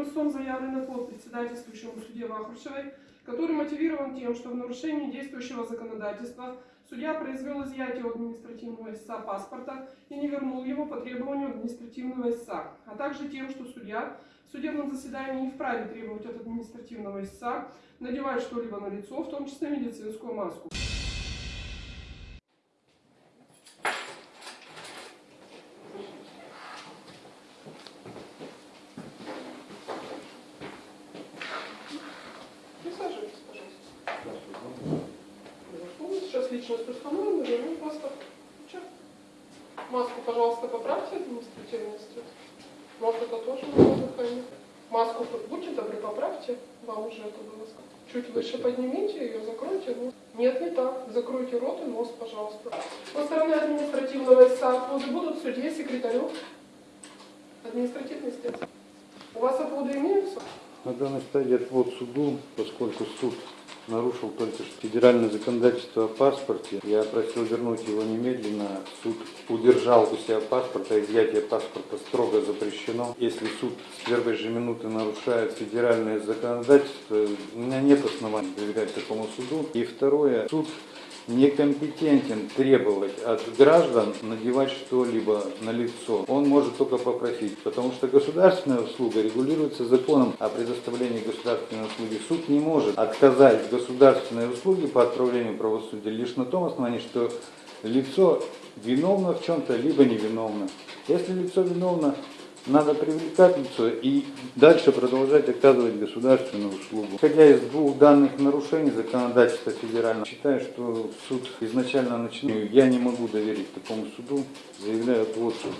первым истцом заявлен отвод председательствующему судье Вахрушевой, который мотивирован тем, что в нарушении действующего законодательства судья произвел изъятие у административного истца паспорта и не вернул его по требованию административного истца, а также тем, что судья в судебном заседании не вправе требовать от административного истца надевать что-либо на лицо, в том числе медицинскую маску. Сейчас личность установлена, ну просто. Чё? Маску, пожалуйста, поправьте административный институт. Может, это тоже дыхание. Маску будьте добры, поправьте. Вам уже это было сказано. Чуть выше поднимите ее, закройте нос. Нет, не так. Закройте рот и нос, пожалуйста. Со стороны административного отводы будут судье, секретарю. Административный истец. У вас отводы имеются? На данной стадии отвод суду, поскольку суд нарушил только что федеральное законодательство о паспорте, я просил вернуть его немедленно. Суд удержал у себя паспорт, а изъятие паспорта строго запрещено. Если суд с первой же минуты нарушает федеральное законодательство, у меня нет оснований доверять такому суду. И второе, суд некомпетентен требовать от граждан надевать что-либо на лицо. Он может только попросить, потому что государственная услуга регулируется законом о предоставлении государственной услуги. Суд не может отказать в государственной услуге по отправлению правосудия лишь на том основании, что лицо виновно в чем-то, либо невиновно. Если лицо виновно, надо привлекать лицо и дальше продолжать оказывать государственную услугу. Исходя из двух данных нарушений законодательства федерального, считаю, что суд изначально начинал. Я не могу доверить такому суду, заявляю отвод суду.